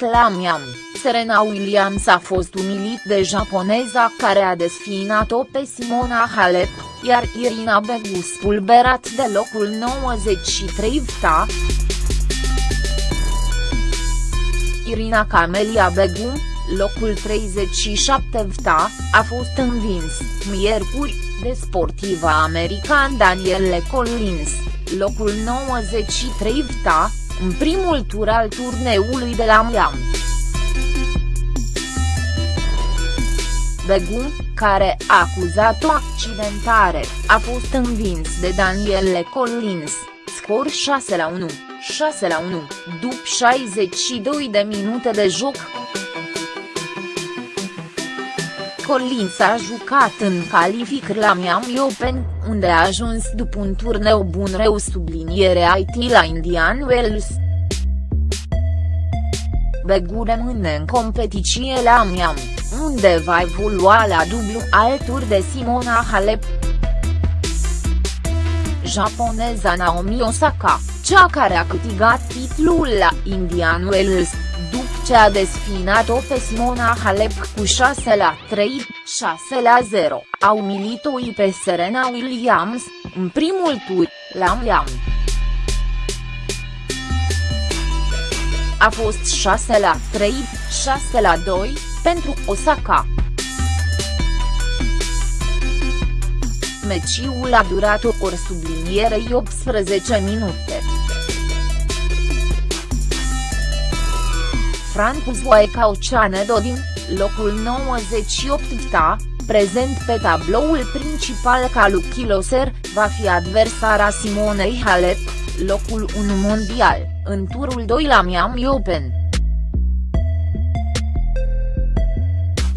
tot la Miami, Serena Williams a fost umilit de japoneza care a desfinat-o pe Simona Halep, iar Irina Begu spulberat de locul 93 VTA. Irina Camelia Begu, locul 37 VTA, a fost învins, miercuri, de sportiva american Danielle Collins, locul 93 VTA, în primul tur al turneului de la Miami. Begu, care a acuzat o accidentare, a fost învins de Danielle Collins, scor 6 la 1, 6 la 1, după 62 de minute de joc. Collins a jucat în calificări la Miami Open, unde a ajuns după un turneu bun reu subliniere IT la Indian Wells. Begu rămâne în competiție la Miami, unde va evolua la dublu alături de Simona Halep. Japoneza Naomi Osaka, cea care a câștigat titlul la Indian Wells, după ce a desfinat-o pe Simona Halep cu 6 la 3, 6 la 0, a umilit-o pe Serena Williams, în primul tur, la Miami. A fost 6 la 3, 6 la 2, pentru Osaka. Meciul a durat o ori sublinierei 18 minute. Francu Zoeca Oceanedo din, locul 98 VTA, prezent pe tabloul principal ca Lucky Loser, va fi adversara Simonei Halep, locul 1 mondial, în turul 2 la Miami Open.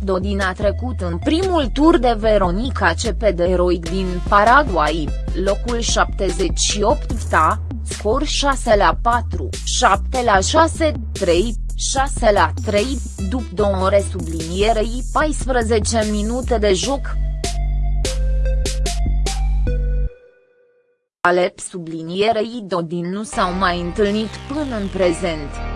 Dodin a trecut în primul tur de Veronica CP de Eroic din Paraguay, locul 78 VTA, scor 6 la 4, 7 la 6, 3, 6 la 3, după două ore sublinierei 14 minute de joc. Alep sublinierei Dodin nu s-au mai întâlnit până în prezent.